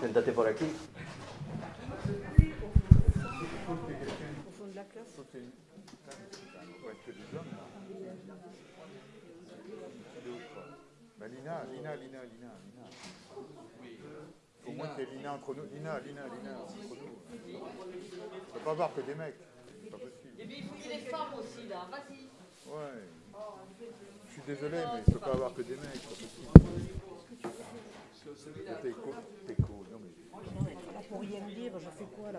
C'est daté pour la clé Au fond de la classe. Bah, Lina, Lina, Lina, Lina, Lina. Faut au moins qu'il y ait Lina entre nous. Lina, Lina, Lina, entre nous. On peut pas avoir que des mecs. C'est pas possible. Et puis il faut qu'il y ait des femmes aussi là, vas-y. Ouais. Je suis désolé, mais il ne peut pas avoir que des mecs. C'est pas possible. T'es co- t'es co- non, mais- Là, pour rien dire, je fais quoi là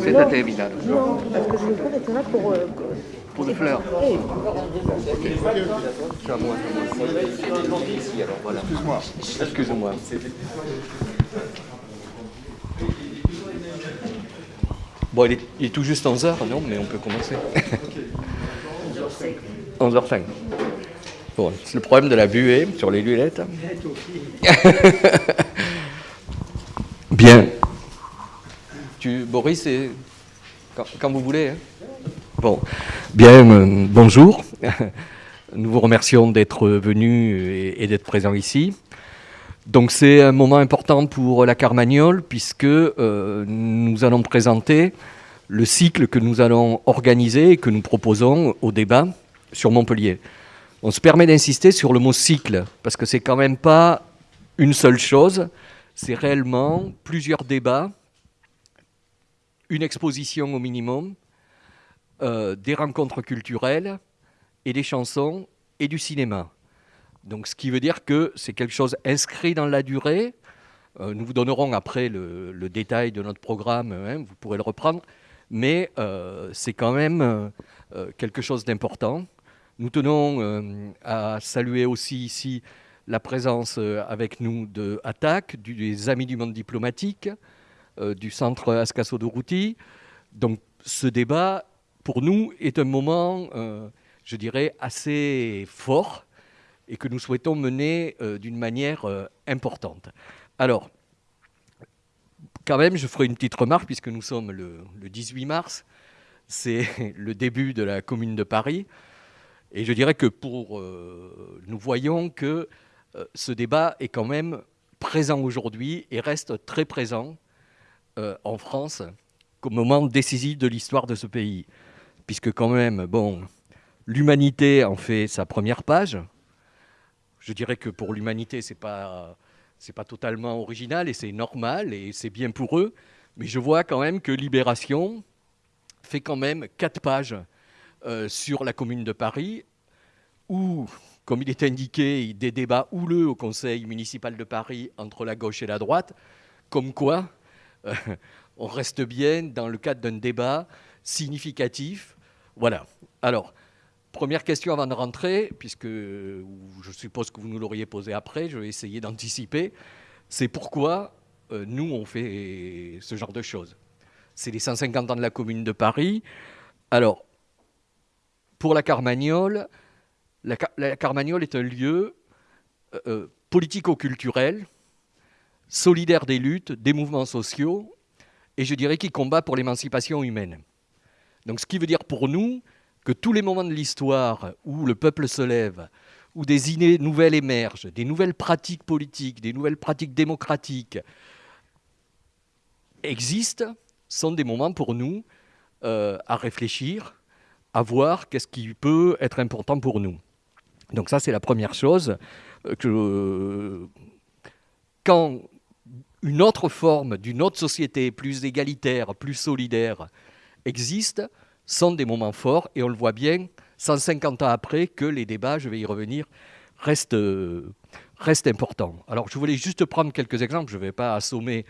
C'est daté, Vidal. Non, parce que je veux pas être là pour. euh, Pour des fleurs. eh. Excuse-moi. Excuse-moi. Bon, il est, il est tout juste 11h, non Mais on peut commencer. 11h05. Bon, c'est le problème de la buée sur les lunettes. Bien. Boris, quand, vous voulez. hein. Bon, bien, euh, bonjour. Nous vous remercions d'être venus et, et d'être présents ici. Donc c'est un moment important pour la Carmagnole puisque euh, nous allons présenter le cycle que nous allons organiser et que nous proposons au débat sur Montpellier. On se permet d'insister sur le mot cycle parce que c'est quand même pas une seule chose, c'est réellement plusieurs débats, une exposition au minimum, euh, des rencontres culturelles et des chansons et du cinéma. Donc, ce qui veut dire que c'est quelque chose inscrit dans la durée. Euh, nous vous donnerons après le, détail de notre programme, hein, vous pourrez le reprendre, mais euh, c'est quand même euh, euh, quelque chose d'important. Nous tenons à saluer aussi ici la présence avec nous de ATTAC, des Amis du Monde Diplomatique, du Centre Ascasso de Routy. Donc, ce débat, pour nous, est un moment, je dirais, assez fort et que nous souhaitons mener d'une manière importante. Alors, quand même, je ferai une petite remarque, puisque nous sommes le, le 18 mars, c'est le début de la Commune de Paris, et je dirais que pour, euh, nous voyons que euh, ce débat est quand même présent aujourd'hui et reste très présent euh, en France comme moment décisif de l'histoire de ce pays, puisque quand même, bon, l'humanité en fait sa première page, je dirais que pour l'humanité, c'est pas c'est pas totalement original et c'est normal et c'est bien pour eux. Mais je vois quand même que Libération fait quand même quatre pages euh, sur la Commune de Paris, où, comme il est indiqué, des débats houleux au Conseil municipal de Paris entre la gauche et la droite, comme quoi euh, on reste bien dans le cadre d'un débat significatif. Voilà. Alors. Première question avant de rentrer, puisque euh, je suppose que vous nous l'auriez posé après, je vais essayer d'anticiper. C'est pourquoi euh, nous, on fait ce genre de choses. C'est les 150 ans de la Commune de Paris. Alors, pour la Carmagnole, la, Car- la Carmagnole est un lieu euh, politico-culturel, solidaire des luttes, des mouvements sociaux, et je dirais qui combat pour l'émancipation humaine. Donc, ce qui veut dire pour nous que tous les moments de l'histoire où le peuple se lève, où des idées nouvelles émergent, des nouvelles pratiques politiques, des nouvelles pratiques démocratiques existent, sont des moments pour nous euh, à réfléchir, à voir qu'est-ce qui peut être important pour nous. Donc ça, c'est la première chose. euh, que, quand une autre forme d'une autre société plus égalitaire, plus solidaire existe, sont des moments forts et on le voit bien 150 ans après que les débats, je vais y revenir, restent, restent importants. Alors je voulais juste prendre quelques exemples, je ne vais pas assommer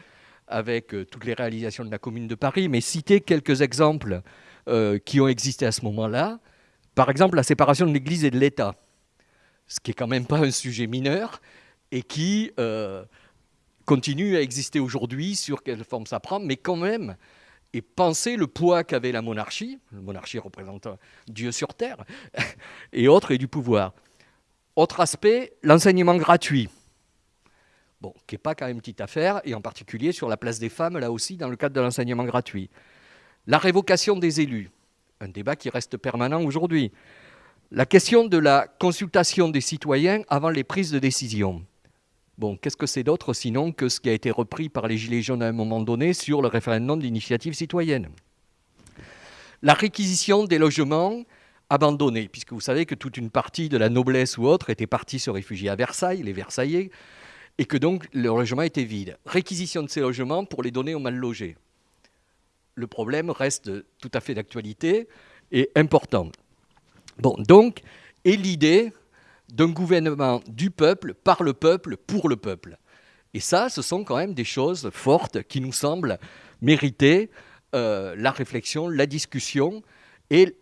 avec euh, toutes les réalisations de la Commune de Paris, mais citer quelques exemples euh, qui ont existé à ce moment-là. Par exemple, la séparation de l'Église et de l'État, ce qui est quand même pas un sujet mineur et qui euh, continue à exister aujourd'hui sur quelle forme ça prend, mais quand même et penser le poids qu'avait la monarchie, la monarchie représentant Dieu sur terre, et autres, et du pouvoir. Autre aspect, l'enseignement gratuit. Bon, qui n'est pas quand même petite affaire, et en particulier sur la place des femmes, là aussi, dans le cadre de l'enseignement gratuit. La révocation des élus, un débat qui reste permanent aujourd'hui. La question de la consultation des citoyens avant les prises de décision. Bon, qu'est-ce que c'est d'autre sinon que ce qui a été repris par les Gilets jaunes à un moment donné sur le référendum d'initiative citoyenne? La réquisition des logements abandonnés, puisque vous savez que toute une partie de la noblesse ou autre était partie se réfugier à Versailles, les Versaillais, et que donc le logement était vide. Réquisition de ces logements pour les donner aux mal logés. Le problème reste tout à fait d'actualité et important. Bon, donc, et l'idée d'un gouvernement du peuple, par le peuple, pour le peuple. Et ça, ce sont quand même des choses fortes qui nous semblent mériter euh, la réflexion, la discussion et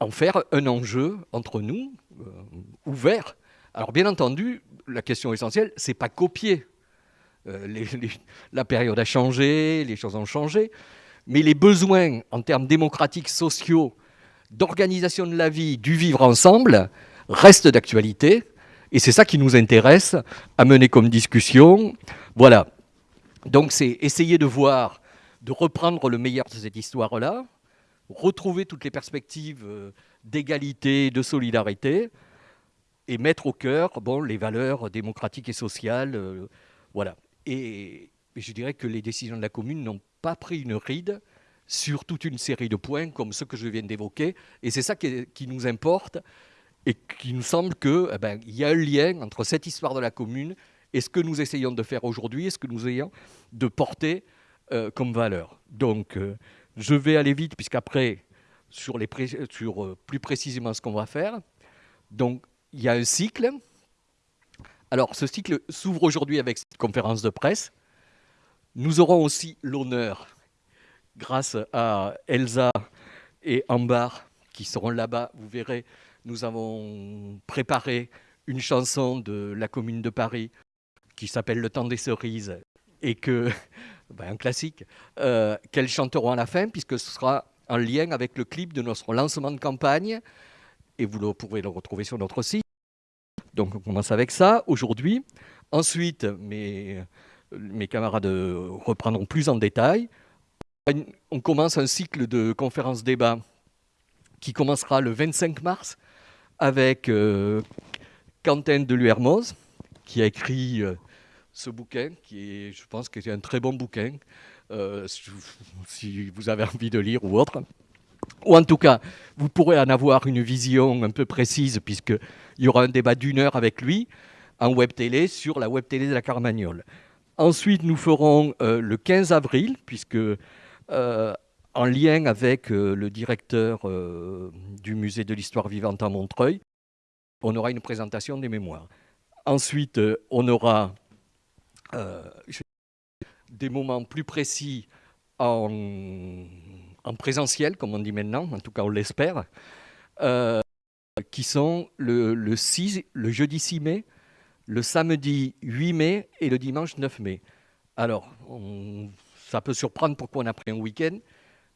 en faire un enjeu entre nous, euh, ouvert. Alors bien entendu, la question essentielle, c'est pas copier. Euh, la période a changé, les choses ont changé, mais les besoins en termes démocratiques, sociaux, d'organisation de la vie, du vivre ensemble, restent d'actualité. Et c'est ça qui nous intéresse à mener comme discussion. Voilà. Donc c'est essayer de voir, de reprendre le meilleur de cette histoire-là, retrouver toutes les perspectives euh, d'égalité, de solidarité, et mettre au cœur bon, les valeurs démocratiques et sociales. euh, voilà. Et, je dirais que les décisions de la commune n'ont pas pris une ride sur toute une série de points comme ceux que je viens d'évoquer. Et c'est ça qui nous importe et qui nous semble qu'il eh ben, y a un lien entre cette histoire de la commune et ce que nous essayons de faire aujourd'hui et ce que nous essayons de porter euh, comme valeur. Donc, euh, je vais aller vite, puisqu'après, sur, sur euh, plus précisément ce qu'on va faire. Donc, il y a un cycle. Alors, ce cycle s'ouvre aujourd'hui avec cette conférence de presse. Nous aurons aussi l'honneur, grâce à Elsa et Ambar, qui seront là-bas, vous verrez, nous avons préparé une chanson de la commune de Paris qui s'appelle Le temps des cerises et que, ben, un classique, euh, qu'elles chanteront à la fin puisque ce sera en lien avec le clip de notre lancement de campagne et vous pourrez le retrouver sur notre site. Donc on commence avec ça aujourd'hui. Ensuite, mes, mes camarades reprendront plus en détail. On commence un cycle de conférences débats qui commencera le 25 mars avec euh, Quentin de Luermoz, qui a écrit euh, ce bouquin, qui est, je pense que un très bon bouquin, euh, si, vous avez envie de lire ou autre. Ou en tout cas, vous pourrez en avoir une vision un peu précise, puisqu'il y aura un débat d'une heure avec lui en web télé sur la web télé de la Carmagnole. Ensuite, nous ferons euh, le 15 avril, puisque en lien avec euh, le directeur euh, du musée de l'histoire vivante à Montreuil, on aura une présentation des mémoires. Ensuite, euh, on aura des moments plus précis en, en présentiel, comme on dit maintenant, en tout cas on l'espère, qui sont le, le 6, le jeudi 6 mai, le samedi 8 mai et le dimanche 9 mai. Alors, ça peut surprendre pourquoi on a pris un week-end.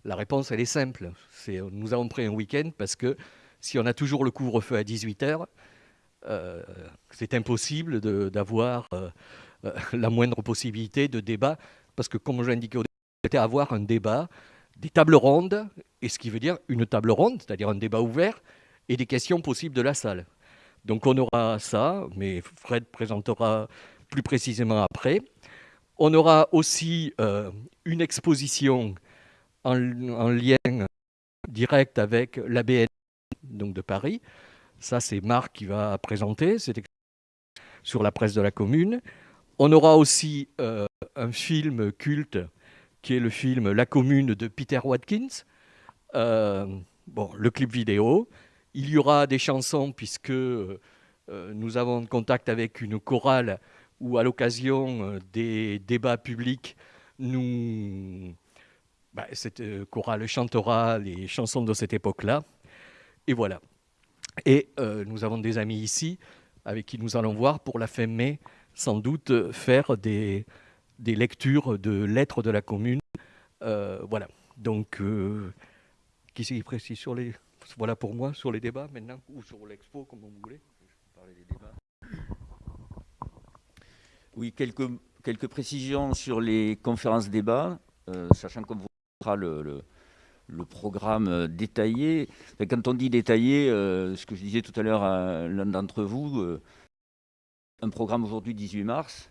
La réponse, elle est simple. C'est, nous avons pris un week-end parce que si on a toujours le couvre-feu à 18h, euh, c'est impossible d'avoir euh, euh, la moindre possibilité de débat. Parce que, comme je l'indiquais au début, c'était avoir un débat, des tables rondes, et ce qui veut dire une table ronde, c'est-à-dire un débat ouvert, et des questions possibles de la salle. Donc on aura ça, mais Fred présentera plus précisément après. On aura aussi euh, une exposition en, en lien direct avec l'ABN donc de Paris. Ça, c'est Marc qui va présenter cette sur la presse de la commune. On aura aussi euh, un film culte qui est le film La commune de Peter Watkins. Euh, bon, le clip vidéo. Il y aura des chansons puisque euh, nous avons contact avec une chorale où, à l'occasion des débats publics, nous, bah, cette euh, chorale chantera les chansons de cette époque-là. Et voilà. Et euh, nous avons des amis ici avec qui nous allons voir pour la fin mai, sans doute euh, faire des, des lectures de lettres de la commune. Voilà. Donc, euh, qui c'est qui précise sur les. Voilà pour moi, sur les débats maintenant, ou sur l'expo, comme vous voulez. Des débats. Oui, quelques, quelques précisions sur les conférences débats, sachant qu'on vous le, le, programme euh, détaillé. Quand on dit détaillé, euh, ce que je disais tout à l'heure à l'un d'entre vous, euh, un programme aujourd'hui 18 mars,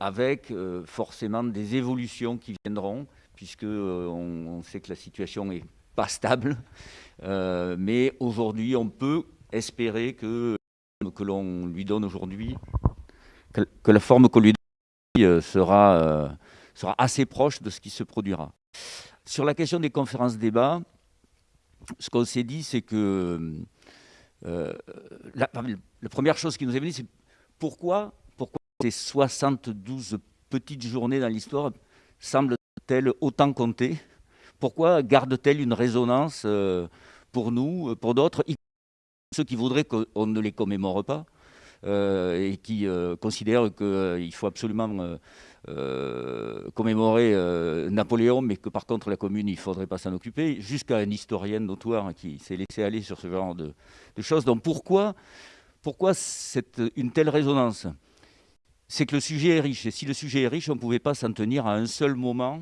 avec forcément des évolutions qui viendront, puisque on, sait que la situation est pas stable. Mais aujourd'hui, on peut espérer que que l'on lui donne aujourd'hui, que, la forme qu'on lui donne sera, sera assez proche de ce qui se produira. Sur la question des conférences débats, ce qu'on s'est dit, c'est que euh, la, première chose qui nous est venue, c'est pourquoi, pourquoi ces 72 petites journées dans l'histoire semblent-elles autant compter Pourquoi gardent-elles une résonance euh, pour nous, euh, pour d'autres, ceux qui voudraient qu'on ne les commémore pas? Et qui euh, considèrent qu'il faut absolument euh, euh, commémorer euh, Napoléon, mais que par contre la commune, il ne faudrait pas s'en occuper, jusqu'à un historien notoire qui s'est laissé aller sur ce genre de, choses. Donc pourquoi, pourquoi une telle résonance? C'est que le sujet est riche, et si le sujet est riche, on ne pouvait pas s'en tenir à un seul moment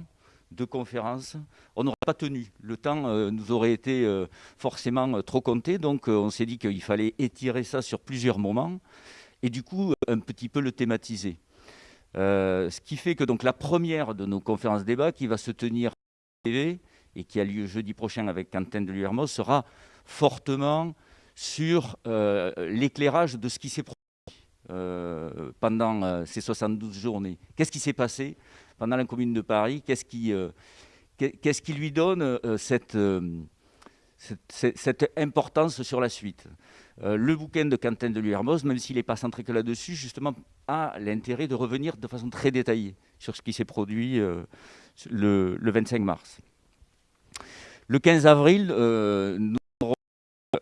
de conférence, on n'aurait pas tenu. Le temps euh, nous aurait été euh, forcément euh, trop compté, donc on s'est dit qu'il fallait étirer ça sur plusieurs moments et du coup un petit peu le thématiser. Ce qui fait que donc la première de nos conférences débats qui va se tenir TV et qui a lieu jeudi prochain avec Quentin de Liermos sera fortement sur l'éclairage de ce qui s'est produit pendant ces 72 journées. Qu'est-ce qui s'est passé? Pendant la Commune de Paris Qu'est-ce qui, euh, lui donne euh, cette, euh, cette, importance sur la suite? Le bouquin de Quentin de Liermos, même s'il n'est pas centré que là-dessus, justement, a l'intérêt de revenir de façon très détaillée sur ce qui s'est produit le, le 25 mars. Le 15 avril, nous aurons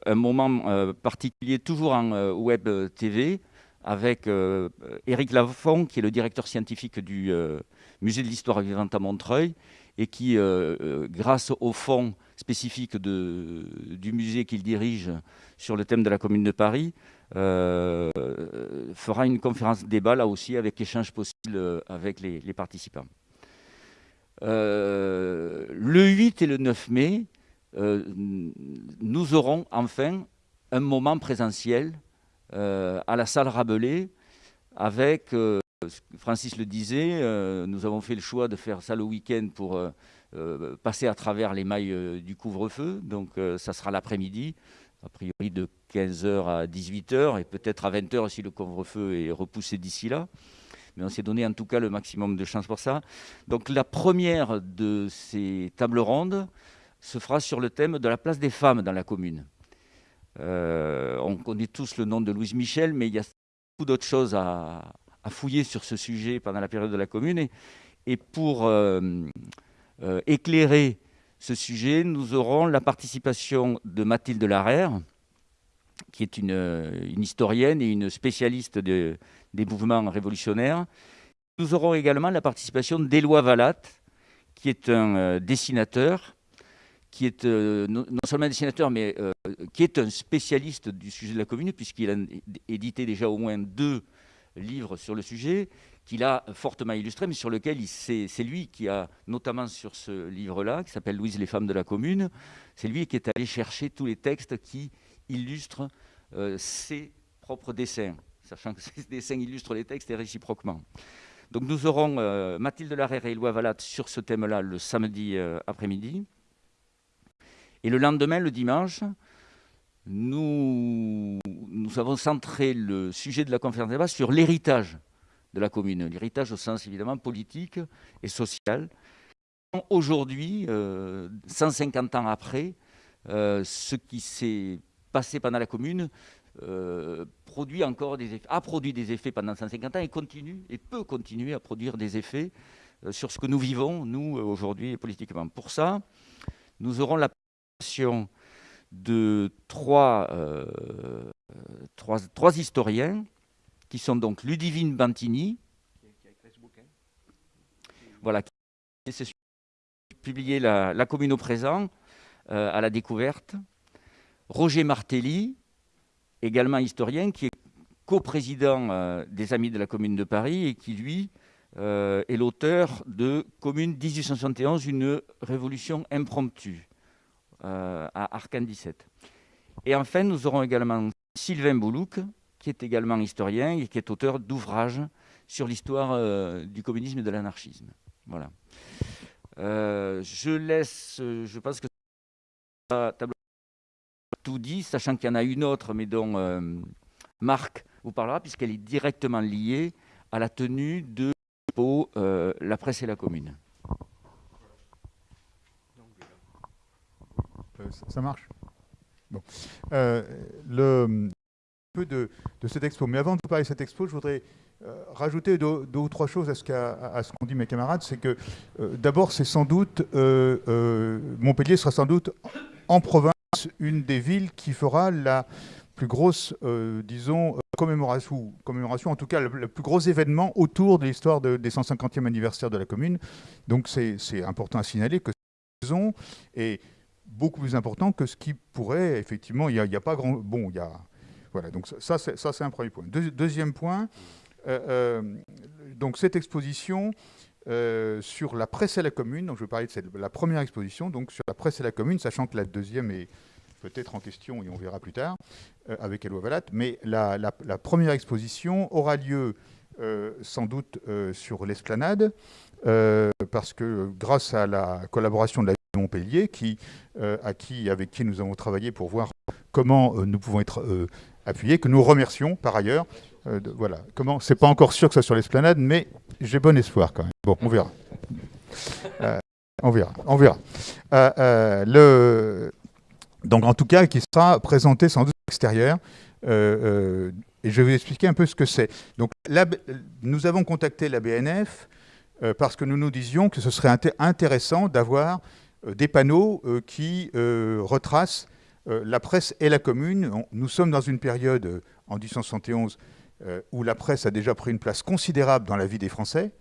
un moment particulier, toujours en web TV, avec Éric Lafont, qui est le directeur scientifique du Musée de l'Histoire vivante à Montreuil, et qui, euh, euh, grâce au fonds spécifique du musée qu'il dirige sur le thème de la Commune de Paris, euh, fera une conférence débat là aussi avec échange possible avec les, participants. Le 8 et le 9 mai, nous aurons enfin un moment présentiel à la salle Rabelais avec, Francis le disait, euh, nous avons fait le choix de faire ça le week-end pour euh, euh, passer à travers les mailles du couvre-feu. Donc ça sera l'après-midi, a priori de 15h à 18h et peut-être à 20h si le couvre-feu est repoussé d'ici là. Mais on s'est donné en tout cas le maximum de chance pour ça. Donc la première de ces tables rondes se fera sur le thème de la place des femmes dans la commune. On connaît tous le nom de Louise Michel, mais il y a beaucoup d'autres choses à, à fouiller sur ce sujet pendant la période de la commune. Et, pour euh, euh, éclairer ce sujet, nous aurons la participation de Mathilde Larère, qui est une, une historienne et une spécialiste de- des mouvements révolutionnaires. Nous aurons également la participation d'Éloi Valat, qui est un euh, dessinateur, qui est euh, non, seulement un dessinateur, mais euh, qui est un spécialiste du sujet de la commune, puisqu'il a édité déjà au moins deux livres sur le sujet, qu'il a fortement illustré, mais sur lequel c'est lui qui a, notamment sur ce livre-là, qui s'appelle Louise les femmes de la commune, c'est lui qui est allé chercher tous les textes qui illustrent euh, ses propres dessins, sachant que ces dessins illustrent les textes et réciproquement. Donc nous aurons euh, Mathilde Larère et Éloi Valat sur ce thème-là le samedi euh, après-midi. Et le lendemain, le dimanche, nous, avons centré le sujet de la conférence débat sur l'héritage de la commune, l'héritage au sens évidemment politique et social. Aujourd'hui, euh, 150 ans après, euh, ce qui s'est passé pendant la commune euh, produit encore des a produit des effets pendant 150 ans et continue et peut continuer à produire des effets euh, sur ce que nous vivons, nous, euh, aujourd'hui, politiquement. Pour ça, nous aurons la participation de trois, euh, trois, historiens qui sont donc Ludivine Bantini, voilà, qui s'est publié la, commune au présent, euh, à la découverte, Roger Martelly, également historien, qui est coprésident euh, des Amis de la Commune de Paris et qui, lui, est l'auteur de Commune 1871, une révolution impromptue à Arcane 17. Et enfin, nous aurons également Sylvain Boulouk, qui est également historien et qui est auteur d'ouvrages sur l'histoire euh, du communisme et de l'anarchisme. Voilà. Euh, je laisse, euh, je pense que tout dit, sachant qu'il y en a une autre, mais dont euh, Marc vous parlera, puisqu'elle est directement liée à la tenue de euh, la presse et la commune. Ça- Ça marche Bon. Euh, le, peu de, de cette expo. Mais avant de parler de cette expo, je voudrais euh, rajouter deux, ou trois choses à ce qu'ont dit mes camarades. C'est que, euh, d'abord, c'est sans doute, euh, euh, Montpellier sera sans doute en province une des villes qui fera la plus grosse, euh, disons, euh, commémoration, commémoration, en tout cas, le, plus gros événement autour de l'histoire de- des 150e anniversaire de la commune. Donc, c'est important à signaler que est beaucoup plus important que ce qui pourrait, effectivement, il n'y a, pas grand... Bon, il y a... Voilà, donc ça, ça, c'est un premier point. Deux- deuxième point, euh, euh, donc cette exposition euh, sur la presse et la commune, donc je vais parler de la première exposition, donc sur la presse et la commune, sachant que la deuxième est peut-être en question et on verra plus tard avec Eloi Valat, mais la, la- première exposition aura lieu sans doute sur l'esplanade, parce que grâce à la collaboration de la Montpellier, qui, euh, à qui, avec qui nous avons travaillé pour voir comment euh, nous pouvons être euh, appuyés, que nous remercions par ailleurs. De- voilà, comment C'est pas encore sûr que ce soit sur l'esplanade, mais j'ai bon espoir quand même. Bon, on verra. On verra, on verra. Le... Donc en tout cas, qui sera présenté sans doute à l'extérieur. Et je vais vous expliquer un peu ce que c'est. Donc nous avons contacté la BNF parce que nous nous disions que ce serait inté- intéressant d'avoir des panneaux euh, qui euh, retracent euh, la presse et la commune. Nous sommes dans une période, euh, en 1871, euh, où la presse a déjà pris une place considérable dans la vie des Français,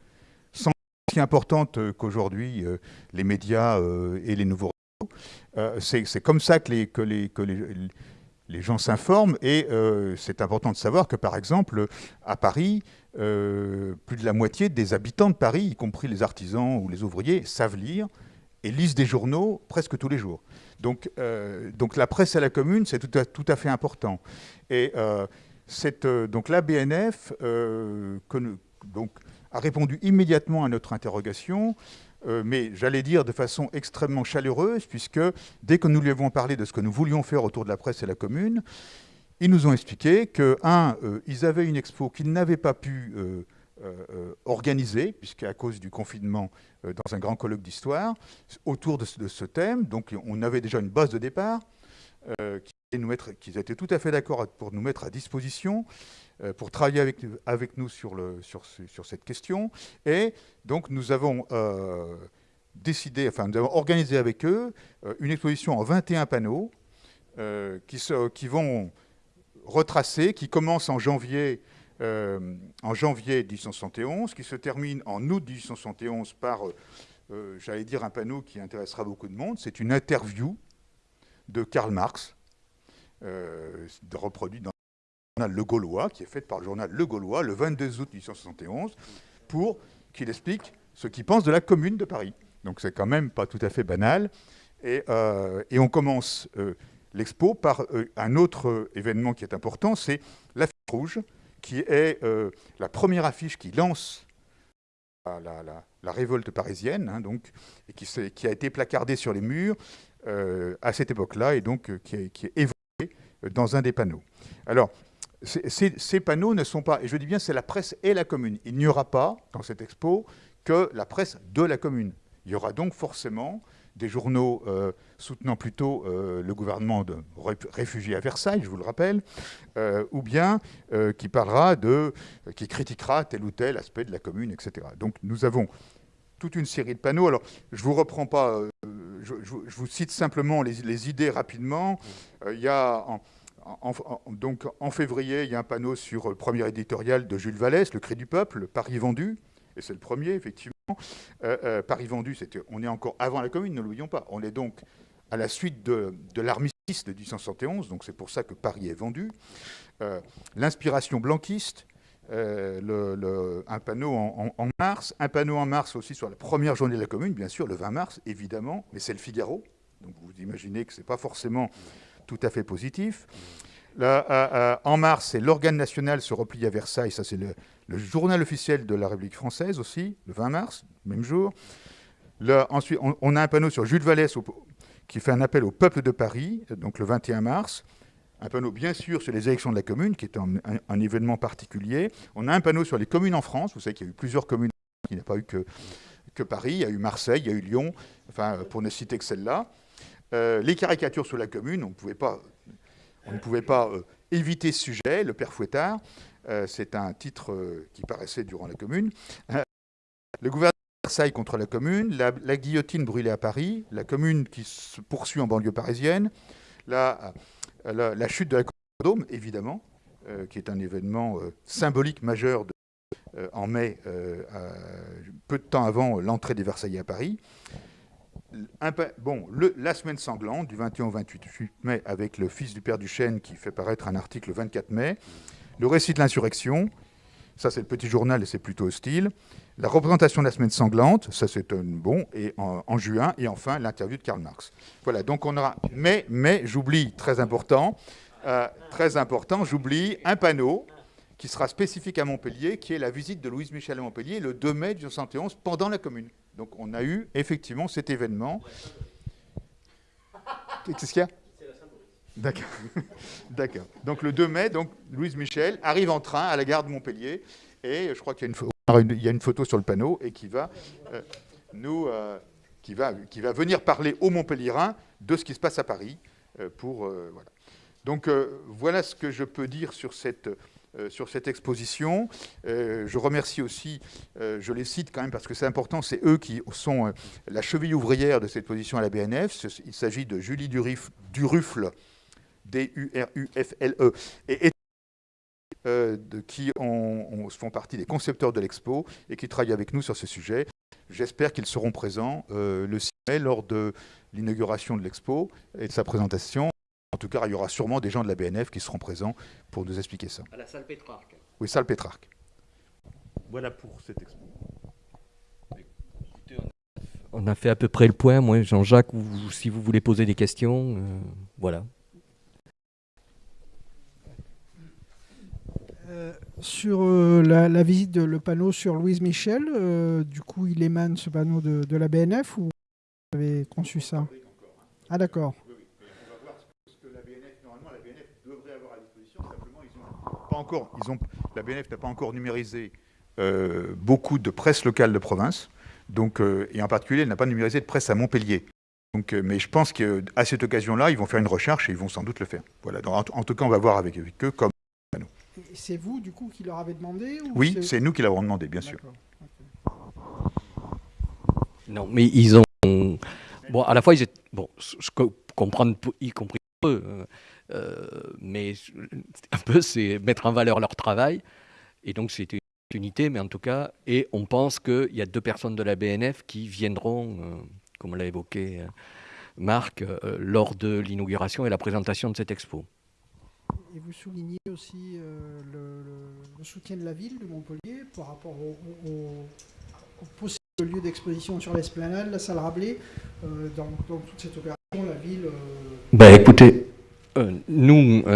sans aussi importante euh, qu'aujourd'hui euh, les médias euh, et les nouveaux réseaux. Euh, c'est comme ça que les, gens s'informent et euh, c'est important de savoir que, par exemple, à Paris, euh, plus de la moitié des habitants de Paris, y compris les artisans ou les ouvriers, savent lire et lisent des journaux presque tous les jours. Donc, euh, donc la presse à la commune, c'est tout à, tout à fait important. Et euh, cette, euh, donc la BNF donc, a répondu immédiatement à notre interrogation, mais j'allais dire de façon extrêmement chaleureuse, puisque dès que nous lui avons parlé de ce que nous voulions faire autour de la presse et la commune, ils nous ont expliqué que, un, ils avaient une expo qu'ils n'avaient pas pu euh, organiser, puisqu'à cause du confinement, euh, dans un grand colloque d'histoire, autour de ce, thème. Donc, on avait déjà une base de départ, euh, qui nous mettre- qu'ils étaient tout à fait d'accord pour nous mettre à disposition, pour travailler avec, avec nous sur, le, sur, sur cette question. Et donc, nous avons décidé, enfin, nous avons organisé avec eux une exposition en 21 panneaux qui, qui vont retracer, qui commence en janvier, euh, en janvier 1871, qui se termine en août 1871 par, euh, euh, j'allais dire, un panneau qui intéressera beaucoup de monde. C'est une interview de Karl Marx, reproduite dans le journal Le Gaulois, qui est faite par le journal Le Gaulois le 22 août 1871, pour qu'il explique ce qu'il pense de la commune de Paris. Donc c'est quand même pas tout à fait banal. Et, on commence l'expo par un autre événement qui est important, c'est l'affiche rouge, qui est euh, la première affiche qui lance la, révolte parisienne, hein, donc, et qui, a été placardée sur les murs euh, à cette époque-là, et donc euh, qui, est, qui est évoquée dans un des panneaux. Alors, ces panneaux ne sont pas, et je dis bien c'est la presse et la commune. Il n'y aura pas, dans cette expo, que la presse de la commune. Il y aura donc forcément des journaux euh, soutenant plutôt euh, le gouvernement de ré- réfugiés à Versailles, je vous le rappelle, euh, ou bien qui parlera de, qui critiquera tel ou tel aspect de la commune, etc. Donc nous avons toute une série de panneaux. Alors je vous reprends pas, je, vous- cite simplement les, idées rapidement. Il y a donc en février, il y a un panneau sur le premier éditorial de Jules Vallès, Le Cri du Peuple, Paris vendu, et c'est le premier effectivement. Euh, euh, Paris vendu, on est encore avant la commune, ne l'oublions pas. On est donc à la suite de, l'armistice de 1871, donc c'est pour ça que Paris est vendu. Euh, L'inspiration blanquiste, un panneau en, mars, un panneau en mars aussi sur la première journée de la commune, bien sûr, le 20 mars, évidemment, mais c'est le Figaro. Donc vous imaginez que ce n'est pas forcément tout à fait positif. En mars, c'est l'organe national se replie à Versailles, ça c'est le, le journal officiel de la République française aussi, le 20 mars, même jour. Là, ensuite, on, a un panneau sur Jules Vallès qui fait un appel au peuple de Paris, donc le 21 mars. Un panneau, bien sûr, sur les élections de la commune, qui est un, événement particulier. On a un panneau sur les communes en France. Vous savez qu'il y a eu plusieurs communes, il n'y a pas eu que, que Paris. Il y a eu Marseille, il y a eu Lyon, enfin, pour ne citer que celle-là. Euh, les caricatures sur la commune, on, pouvait pas, on ne pouvait pas euh, éviter ce sujet. Le père Fouettard, c'est un titre euh, qui paraissait durant la commune. Euh, le gouvernement de Versailles contre la commune, la, guillotine brûlée à Paris, la commune qui se poursuit en banlieue parisienne, la, chute de la Dôme, évidemment, euh, qui est un événement euh, symbolique majeur euh, en mai, euh, peu de temps avant l'entrée des Versaillais à Paris. Bon, la semaine sanglante, du 21 au 28 mai, avec le fils du père Duchesne qui fait paraître un article le 24 mai. Le récit de l'insurrection, ça c'est le petit journal et c'est plutôt hostile. La représentation de la semaine sanglante, ça c'est un bon, et en, juin. Et enfin, l'interview de Karl Marx. Voilà, donc on aura. Mais, mais j'oublie, très important, euh, très important, j'oublie un panneau qui sera spécifique à Montpellier, qui est la visite de Louise Michel à Montpellier le 2 mai 1971 pendant la commune. Donc on a eu effectivement cet événement. Qu'est-ce qu'il y a? D'accord. D'accord. Donc le 2 mai, donc Louise Michel arrive en train à la gare de Montpellier et je crois qu'il y a une, photo sur le panneau et qui va euh, nous euh, qui va venir parler aux Montpelliérains de ce qui se passe à Paris euh, pour voilà. Donc voilà ce que je peux dire sur cette exposition. Je remercie aussi, je les cite quand même parce que c'est important, c'est eux qui sont la cheville ouvrière de cette position à la BNF. Il s'agit de Julie Durif- Duruffle, D-U-R-U-F-L-E, E, et euh, de, qui ont- ont- font partie des concepteurs de l'expo et qui travaillent avec nous sur ce sujet. J'espère qu'ils seront présents euh, le 6 mai lors de l'inauguration de l'expo et de sa présentation. En tout cas, il y aura sûrement des gens de la BNF qui seront présents pour nous expliquer ça. À la salle Pétrarque. Oui, salle Pétrarque. Voilà pour cette expo. On a fait à peu près le point. Moi, Jean-Jacques, si vous voulez poser des questions, euh, voilà. Euh, sur euh, la, visite de le panneau sur Louise Michel, euh, du coup, il émane ce panneau de, la BNF ou vous avez conçu ça? Ah d'accord. la BNF, normalement, la BNF devrait avoir à disposition. Simplement, pas encore, ils ont, la BNF n'a pas encore numérisé euh, beaucoup de presse locale de province. Donc, et en particulier, elle n'a pas numérisé de presse à Montpellier. Donc, mais je pense qu'à cette occasion-là, ils vont faire une recherche et ils vont sans doute le faire. Voilà. Donc, en, en tout cas, on va voir avec, avec eux. Comme... C'est vous, du coup, qui leur avez demandé ou Oui, c'est nous qui l'avons demandé, bien sûr. Non, mais ils ont. Bon, à la fois, ils étaient. Bon, je comprends, y compris eux, euh, euh, mais un peu, c'est mettre en valeur leur travail. Et donc, c'était une unité, mais en tout cas, et on pense qu'il y a deux personnes de la BNF qui viendront, euh, comme l'a évoqué Marc, euh, lors de l'inauguration et la présentation de cette expo. Et vous soulignez aussi euh, le, soutien de la ville de Montpellier par rapport au, au- lieu d'exposition sur l'esplanade, la salle Rabelais. Euh, dans, toute cette opération, la ville. Ben écoutez, nous,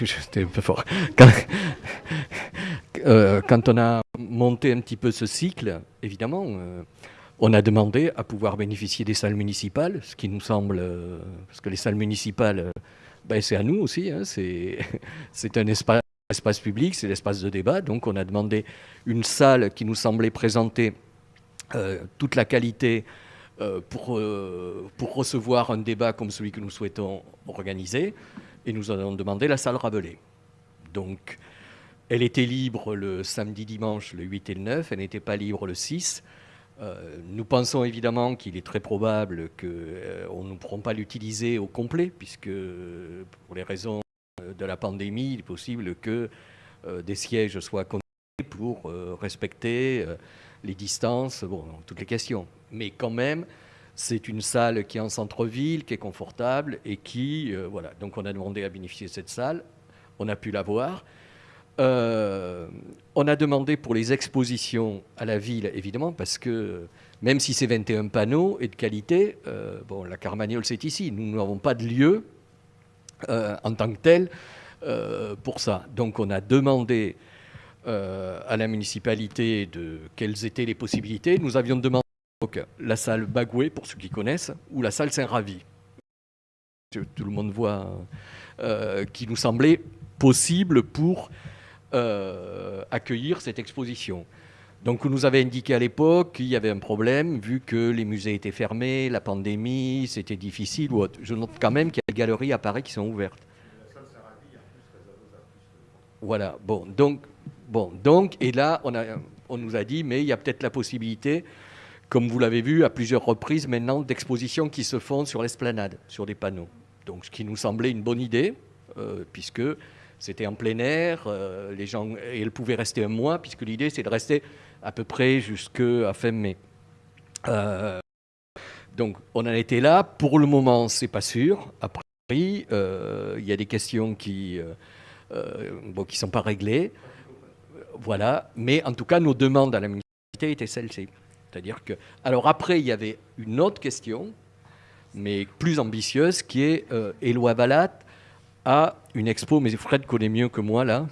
j'étais un peu fort. Quand, quand on a monté un petit peu ce cycle, évidemment, on a demandé à pouvoir bénéficier des salles municipales, ce qui nous semble, euh, parce que les salles municipales, euh, ben, c'est à nous aussi, hein, c'est un espace, public, c'est l'espace de débat, donc on a demandé une salle qui nous semblait présenter euh, toute la qualité pour, pour recevoir un débat comme celui que nous souhaitons organiser. Et nous avons demandé la salle Rabelais. Donc, elle était libre le samedi, dimanche, le 8 et le 9. Elle n'était pas libre le 6. Euh, nous pensons évidemment qu'il est très probable qu'on ne pourront pas l'utiliser au complet, puisque pour les raisons euh, de la pandémie, il est possible que euh, des sièges soient connectés pour euh, respecter euh, les distances, bon, toutes les questions. Mais quand même, c'est une salle qui est en centre-ville, qui est confortable et qui, euh, voilà. Donc on a demandé à bénéficier de cette salle, on a pu la voir. Euh, on a demandé pour les expositions à la ville, évidemment, parce que même si c'est 21 panneaux et de qualité, euh, bon, la Carmagnole, c'est ici. Nous n'avons pas de lieu euh, en tant que tel pour ça. Donc on a demandé à la municipalité de quelles étaient les possibilités. Nous avions demandé la salle Bagoué, pour ceux qui connaissent, ou la salle Saint-Ravi. Tout le monde voit, qui nous semblait possible pour euh, accueillir cette exposition. Donc, on nous avait indiqué à l'époque qu'il y avait un problème, vu que les musées étaient fermés, la pandémie, c'était difficile ou autre. Je note quand même qu'il y a des galeries à Paris qui sont ouvertes. Voilà, bon, donc, bon, donc, et là, on, nous a dit, mais il y a peut-être la possibilité, comme vous l'avez vu à plusieurs reprises maintenant, d'expositions qui se font sur l'esplanade, sur des panneaux. Donc, ce qui nous semblait une bonne idée, euh, puisque c'était en plein air, euh, les gens, et elle pouvait rester un mois, puisque l'idée, c'est de rester à peu près jusqu'à fin mai. Euh, donc, on en était là. Pour le moment, c'est pas sûr. Après, euh, il y a des questions qui euh, bon, ne sont pas réglées. Voilà. Mais en tout cas, nos demandes à la municipalité étaient celles-ci. C'est-à-dire que. Alors après, il y avait une autre question, mais plus ambitieuse, qui est euh, Éloi Valat a une expo, mais Fred connaît mieux que moi là.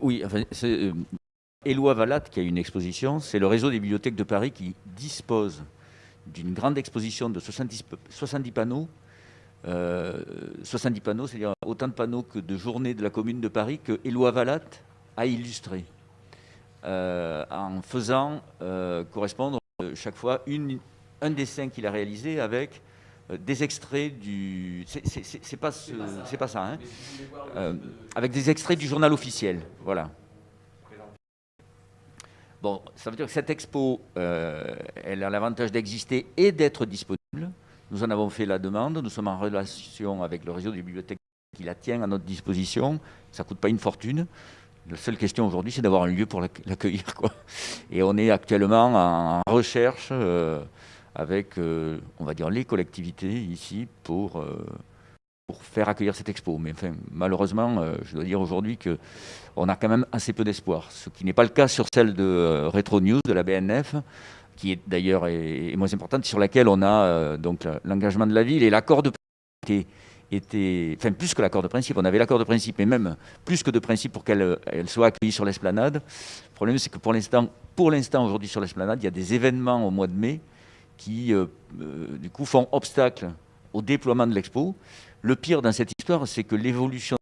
Oui, c'est euh, Éloi Valat qui a une exposition. C'est le réseau des bibliothèques de Paris qui dispose d'une grande exposition de 70, p- 70 panneaux. Euh, 70 panneaux, c'est-à-dire autant de panneaux que de journées de la commune de Paris que Éloi Valat a illustré. Euh, en faisant correspondre chaque fois un dessin qu'il a réalisé avec des extraits du. C'est- pas, ce- pas ça, hein Euh, avec des extraits du journal officiel. Voilà. Bon, ça veut dire que cette expo, euh, elle a l'avantage d'exister et d'être disponible. Nous en avons fait la demande. Nous sommes en relation avec le réseau des bibliothèques qui la tient à notre disposition. Ça ne coûte pas une fortune. La seule question aujourd'hui, c'est d'avoir un lieu pour l'acc- l'accueillir. Et on est actuellement en recherche euh, avec, euh, on va dire, les collectivités ici pour, euh, pour faire accueillir cette expo. Mais malheureusement, euh, je dois dire aujourd'hui que on a quand même assez peu d'espoir. Ce qui n'est pas le cas sur celle de Retro News, de la BNF, qui est d'ailleurs est, est moins importante, sur laquelle on a donc l'engagement de la ville et l'accord de était, enfin plus que l'accord de principe, on avait l'accord de principe, mais même plus que de principe pour qu'elle elle soit accueillie sur l'esplanade. Le problème, c'est que pour l'instant, pour l'instant aujourd'hui sur l'esplanade, il y a des événements au mois de mai qui, euh, euh, du coup, font obstacle au déploiement de l'expo. Le pire dans cette histoire, c'est que l'évolution,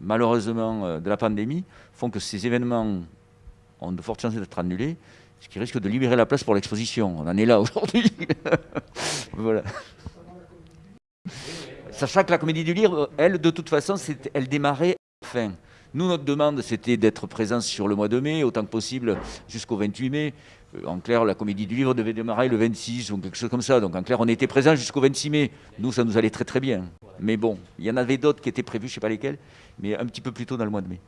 malheureusement, euh, de la pandémie font que ces événements ont de fortes chances d'être annulés, ce qui risque de libérer la place pour l'exposition. On en est là aujourd'hui. voilà. Sachant que la comédie du livre, elle, de toute façon, elle démarrait à fin. Nous, notre demande, c'était d'être présents sur le mois de mai, autant que possible, jusqu'au 28 mai. Euh, En clair, la comédie du livre devait démarrer le 26 ou quelque chose comme ça. Donc, en clair, on était présents jusqu'au 26 mai. Nous, ça nous allait très très bien. Mais bon, il y en avait d'autres qui étaient prévus, je ne sais pas lesquels, mais un petit peu plus tôt dans le mois de mai.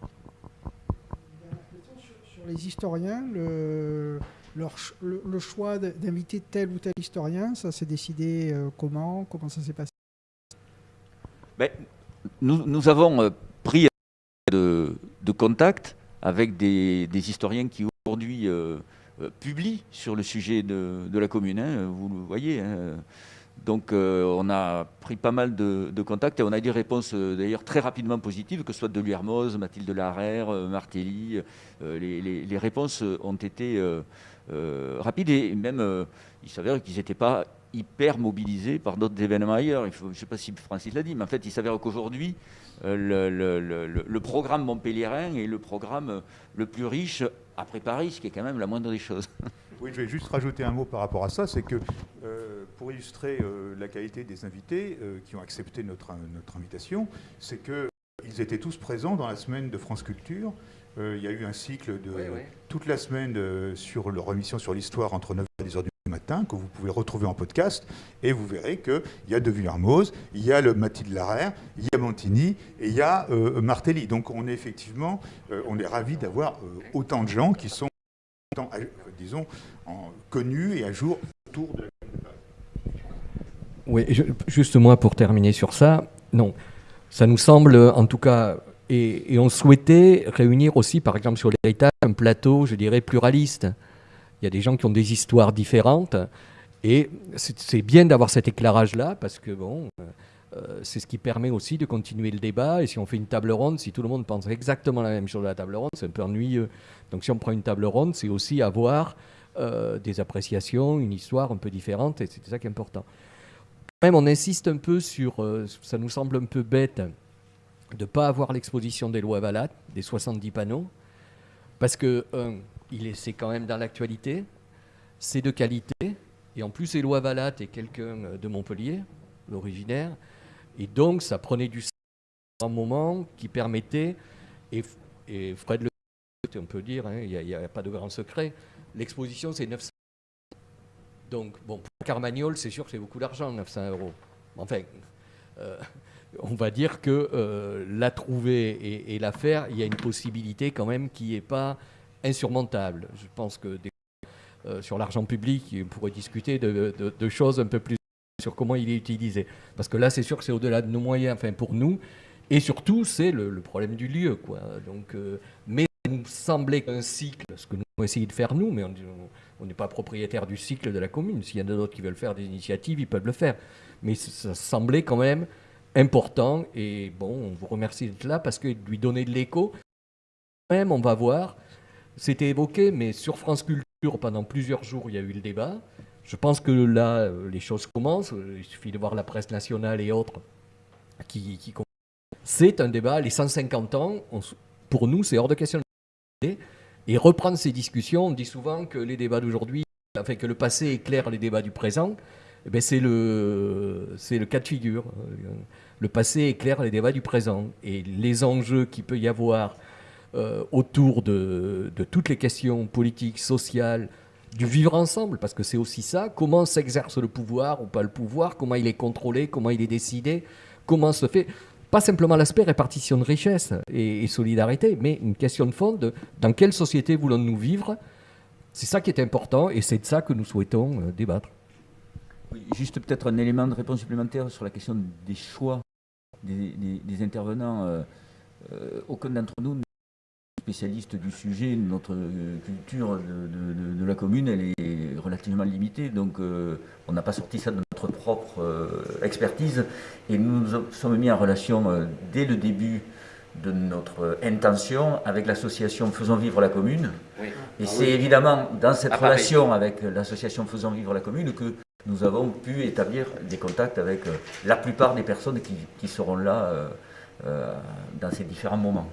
Sur les historiens, le, leur ch- le, le choix d'inviter tel ou tel historien, ça s'est décidé euh, comment? Comment ça s'est passé? Ben, nous, nous avons euh, pris de, de contact avec des, des historiens qui aujourd'hui euh, euh, publient sur le sujet de, la commune, hein, vous le voyez. hein. Donc euh, on a pris pas mal de, contacts et on a des réponses euh, d'ailleurs très rapidement positives, que ce soit de Hermoz, Mathilde Larère, Martelly. les, réponses ont été rapides et même il s'avère qu'ils n'étaient pas hyper mobilisés par d'autres événements ailleurs. Je ne sais pas si Francis l'a dit, mais en fait il s'avère qu'aujourd'hui le, programme montpelliérain est le programme le plus riche après Paris, ce qui est quand même la moindre des choses. Oui, je vais juste rajouter un mot par rapport à ça, c'est que euh, pour illustrer euh, la qualité des invités euh, qui ont accepté notre, notre invitation, c'est qu'ils étaient tous présents dans la semaine de France Culture. Euh, il y a eu un cycle de Oui, oui. toute la semaine sur leur émission sur l'histoire entre 9h et 10h du matin que vous pouvez retrouver en podcast et vous verrez qu'il y a De Villermoz, il y a le Mathilde Larère, il y a Montigny et il y a euh, Martelly. Donc on est effectivement, euh, on est ravis d'avoir euh, autant de gens qui sont euh, disons, en- connus et à jour autour de la Oui, je- juste moi pour terminer sur ça, non, ça nous semble en tout cas Et, et on souhaitait réunir aussi, par exemple, sur l'héritage, un plateau, je dirais, pluraliste. Il y a des gens qui ont des histoires différentes. Et c'est bien d'avoir cet éclairage-là, parce que bon, euh, c'est ce qui permet aussi de continuer le débat. Et si on fait une table ronde, si tout le monde pense exactement la même chose à la table ronde, c'est un peu ennuyeux. Donc si on prend une table ronde, c'est aussi avoir euh, des appréciations, une histoire un peu différente, et c'est ça qui est important. Même on insiste un peu sur, euh, ça nous semble un peu bête, de ne pas avoir l'exposition des lois Valat, des 70 panneaux, parce que, il est, c'est quand même dans l'actualité, c'est de qualité, et en plus, Éloi Valat est quelqu'un euh, de Montpellier, l'originaire, et donc ça prenait du un moment qui permettait, et, Fred le on peut dire, hein, il n'y a, pas de grand secret, l'exposition c'est 900 donc, bon, pour Carmagnol, c'est sûr que c'est beaucoup d'argent, 900 euros. Enfin, euh, on va dire que euh, la trouver et, et la faire, il y a une possibilité quand même qui n'est pas insurmontable. Je pense que euh, sur l'argent public, on pourrait discuter de, de- de choses un peu plus sur comment il est utilisé. Parce que là, c'est sûr que c'est au-delà de nos moyens, enfin pour nous. Et surtout, c'est le, problème du lieu. Quoi. Donc, euh, mais ça nous semblait qu'un cycle, ce que nous avons essayé de faire nous, mais on- n'est pas propriétaire du cycle de la commune. S'il y en a d'autres qui veulent faire des initiatives, ils peuvent le faire. Mais ça semblait quand même important. Et bon, on vous remercie d'être là parce que lui donner de l'écho, même, on va voir, c'était évoqué, mais sur France Culture, pendant plusieurs jours, il y a eu le débat. Je pense que là, euh, les choses commencent. Il suffit de voir la presse nationale et autres qui, qui. C'est un débat, les 150 ans, pour nous, c'est hors de question et reprendre ces discussions. On dit souvent que les débats d'aujourd'hui, enfin que le passé éclaire les débats du présent. Eh ben, c'est le, le cas de figure. Euh, Le passé éclaire les débats du présent. Et les enjeux qu'il peut y avoir euh, autour de, toutes les questions politiques, sociales, du vivre ensemble, parce que c'est aussi ça, comment s'exerce le pouvoir ou pas le pouvoir, comment il est contrôlé, comment il est décidé, comment se fait, pas simplement l'aspect répartition de richesse et, solidarité, mais une question de fond de dans quelle société voulons-nous vivre? C'est ça qui est important et c'est de ça que nous souhaitons euh, débattre. Juste peut-être un élément de réponse supplémentaire sur la question des choix des, intervenants. Euh, aucun d'entre nous spécialiste du sujet. Notre euh, culture de, de- de- de la commune, elle est relativement limitée. Donc, euh, on n'a pas sorti ça de notre propre euh, expertise. Et nous nous sommes mis en relation euh, dès le début de notre intention avec l'association Faisons Vivre la Commune. Et c'est évidemment dans cette Ah, relation avec l'association Faisons Vivre la Commune que nous avons pu établir des contacts avec la plupart des personnes qui, qui seront là dans ces différents moments.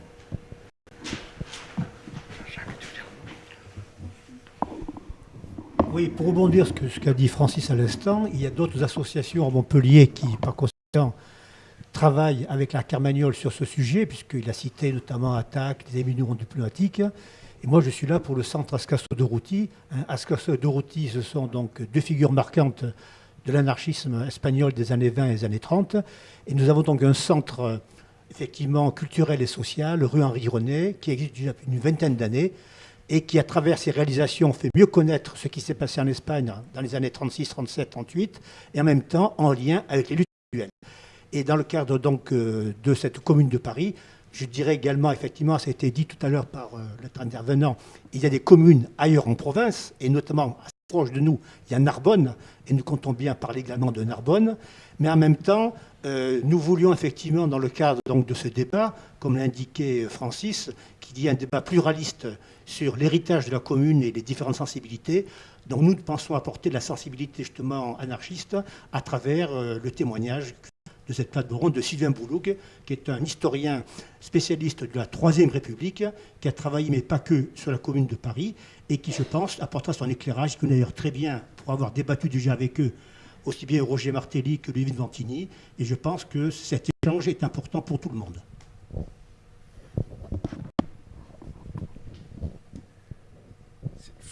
Oui, pour rebondir sur ce qu'a dit Francis à l'instant, il y a d'autres associations à Montpellier qui, par conséquent, travaillent avec la Carmagnole sur ce sujet, puisqu'il a cité notamment ATTAC, les éminents diplomatiques. Et moi, je suis là pour le centre Routy. Hein, Routy, ce sont donc deux figures marquantes de l'anarchisme espagnol des années 20 et des années 30. Et nous avons donc un centre euh, effectivement culturel et social, rue Henri René, qui existe depuis une vingtaine d'années et qui, à travers ses réalisations, fait mieux connaître ce qui s'est passé en Espagne dans les années 36, 37, 38, et en même temps en lien avec les luttes actuelles. Et dans le cadre donc euh, de cette commune de Paris, je dirais également, effectivement, ça a été dit tout à l'heure par euh, notre intervenant, il y a des communes ailleurs en province, et notamment assez proche de nous, il y a Narbonne, et nous comptons bien parler également de Narbonne, mais en même temps, euh, nous voulions effectivement, dans le cadre de ce débat, comme l'indiquait Francis, qu'il y ait un débat pluraliste sur l'héritage de la commune et les différentes sensibilités. Donc nous pensons apporter de la sensibilité justement anarchiste à travers euh, le témoignage de cette plateforme de Sylvain Bouloug, qui est un historien spécialiste de la Troisième République, qui a travaillé, mais pas que, sur la commune de Paris, et qui, je pense, apportera son éclairage, que d'ailleurs très bien, pour avoir débattu déjà avec eux, aussi bien Roger Martelly que Lévin Vantini, et je pense que cet échange est important pour tout le monde.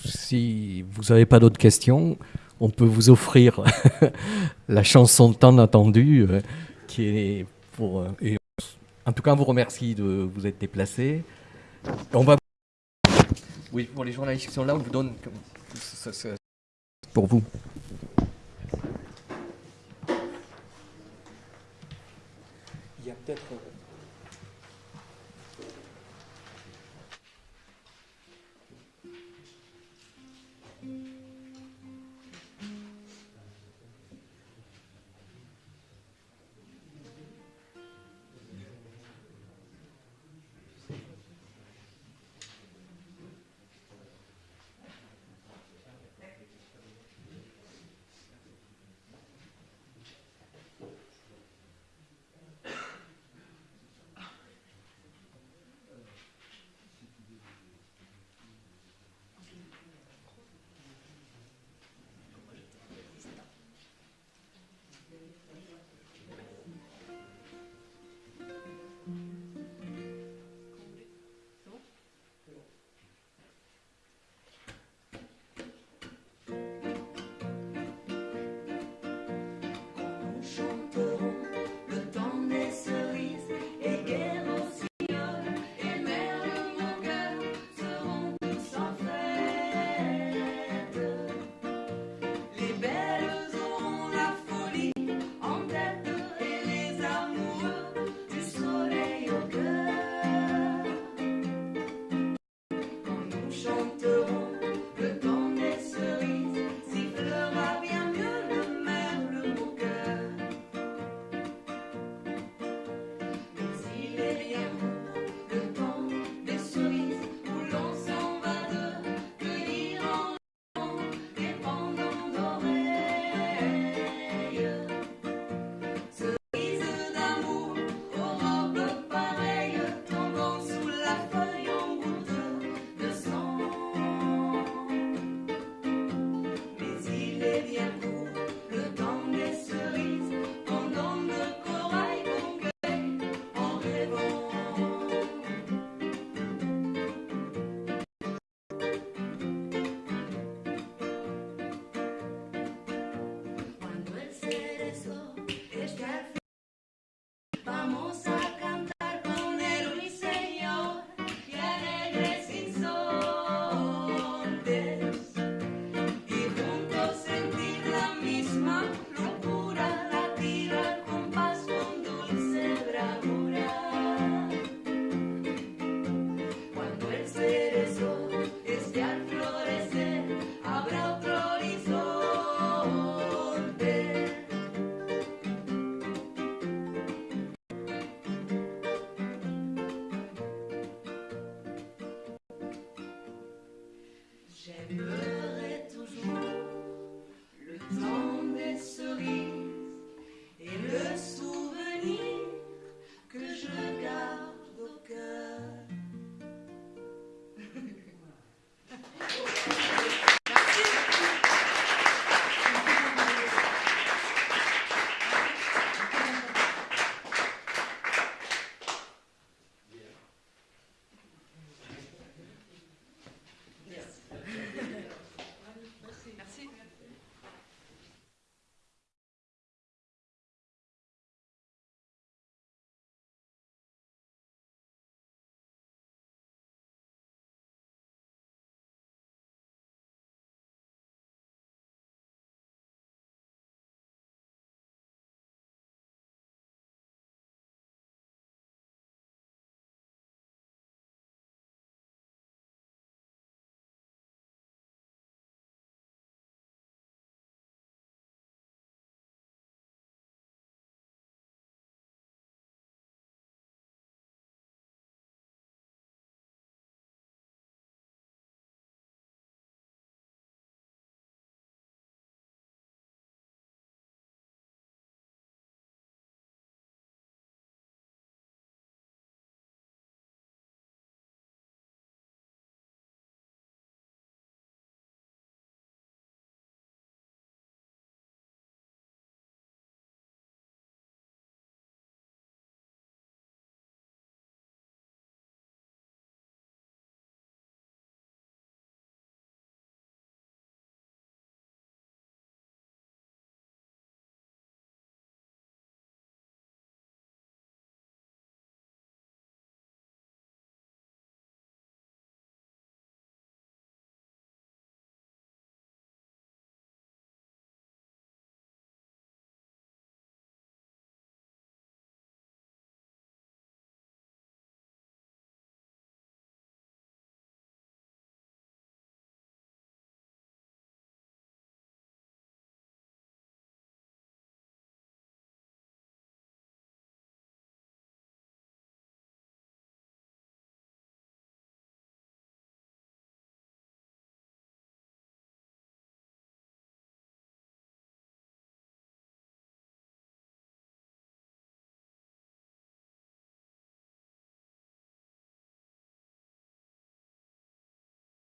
Si vous n'avez pas d'autres questions, on peut vous offrir la chanson tant attendue euh, qui est pour. euh, et en tout cas, on vous remercie de vous être déplacé. On va. Oui, pour les journalistes qui sont là, on vous donne. Pour vous. Il y a peut-être.